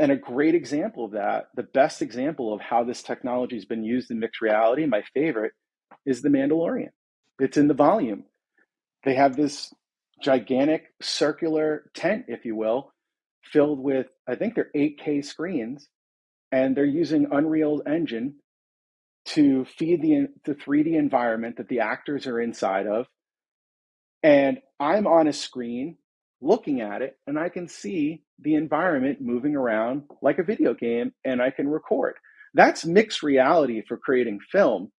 And a great example of that, the best example of how this technology has been used in mixed reality, my favorite, is The Mandalorian. It's in the volume. They have this gigantic circular tent, if you will, filled with, I think they're 8K screens, and they're using Unreal Engine to feed the, the 3D environment that the actors are inside of. And I'm on a screen looking at it, and I can see the environment moving around like a video game, and I can record. That's mixed reality for creating film